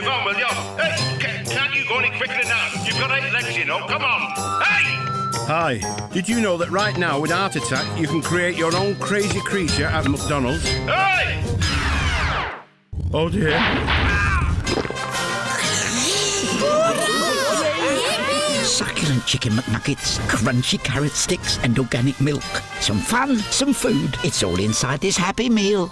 move on, will you? Hey, can't you go any quicker than that? You've got eight legs, you know. Come on. Hey! Hi. Did you know that right now with Art Attack you can create your own crazy creature at McDonald's? Hey! Oh dear. Succulent chicken McNuggets, crunchy carrot sticks, and organic milk. Some fun, some food. It's all inside this Happy Meal.